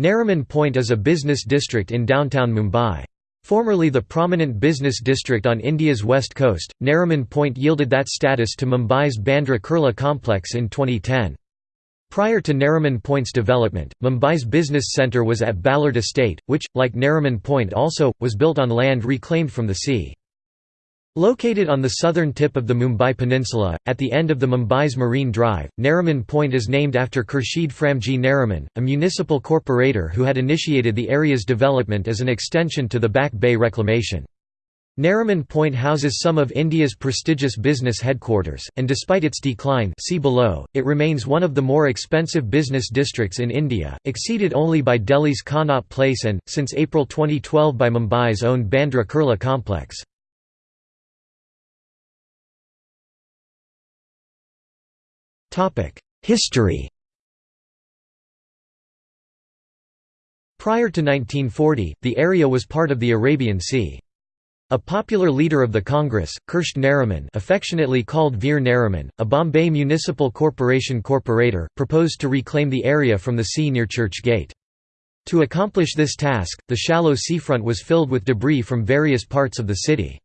Nariman Point is a business district in downtown Mumbai. Formerly the prominent business district on India's west coast, Nariman Point yielded that status to Mumbai's Bandra Kurla complex in 2010. Prior to Nariman Point's development, Mumbai's business centre was at Ballard Estate, which, like Nariman Point also, was built on land reclaimed from the sea. Located on the southern tip of the Mumbai Peninsula, at the end of the Mumbai's Marine Drive, Nariman Point is named after Khurshid Framji Nariman, a municipal corporator who had initiated the area's development as an extension to the Back Bay Reclamation. Nariman Point houses some of India's prestigious business headquarters, and despite its decline see below, it remains one of the more expensive business districts in India, exceeded only by Delhi's Connaught Place and, since April 2012 by Mumbai's own Bandra Kurla complex. History Prior to 1940, the area was part of the Arabian Sea. A popular leader of the Congress, Kirsht Nariman affectionately called Veer Nariman, a Bombay Municipal Corporation corporator, proposed to reclaim the area from the sea near Churchgate. To accomplish this task, the shallow seafront was filled with debris from various parts of the city.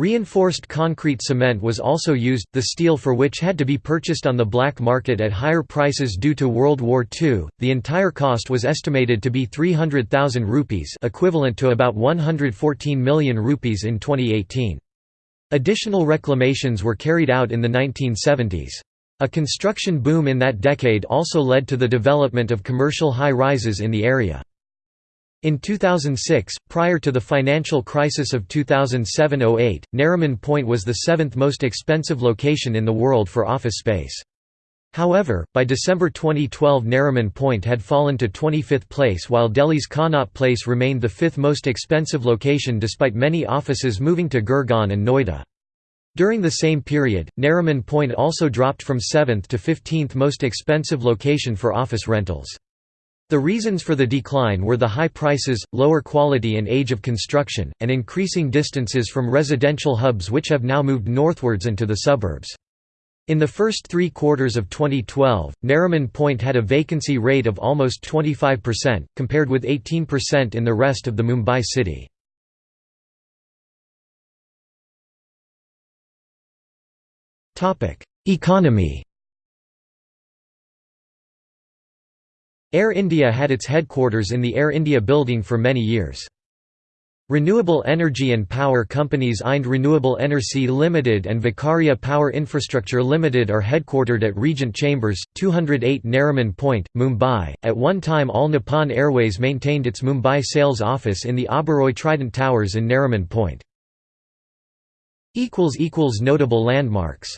Reinforced concrete cement was also used, the steel for which had to be purchased on the black market at higher prices due to World War II. The entire cost was estimated to be 300,000 rupees, equivalent to about 114 million rupees in 2018. Additional reclamations were carried out in the 1970s. A construction boom in that decade also led to the development of commercial high-rises in the area. In 2006, prior to the financial crisis of 2007–08, Nariman Point was the seventh most expensive location in the world for office space. However, by December 2012 Nariman Point had fallen to 25th place while Delhi's Connaught Place remained the fifth most expensive location despite many offices moving to Gurgaon and Noida. During the same period, Nariman Point also dropped from 7th to 15th most expensive location for office rentals. The reasons for the decline were the high prices, lower quality and age of construction, and increasing distances from residential hubs which have now moved northwards into the suburbs. In the first three quarters of 2012, Nariman Point had a vacancy rate of almost 25%, compared with 18% in the rest of the Mumbai city. Economy Air India had its headquarters in the Air India building for many years. Renewable energy and power companies Ind Renewable Energy Limited and Vakharia Power Infrastructure Limited are headquartered at Regent Chambers, 208 Nariman Point, Mumbai. At one time, All Nippon Airways maintained its Mumbai sales office in the Oberoi Trident Towers in Nariman Point. Notable landmarks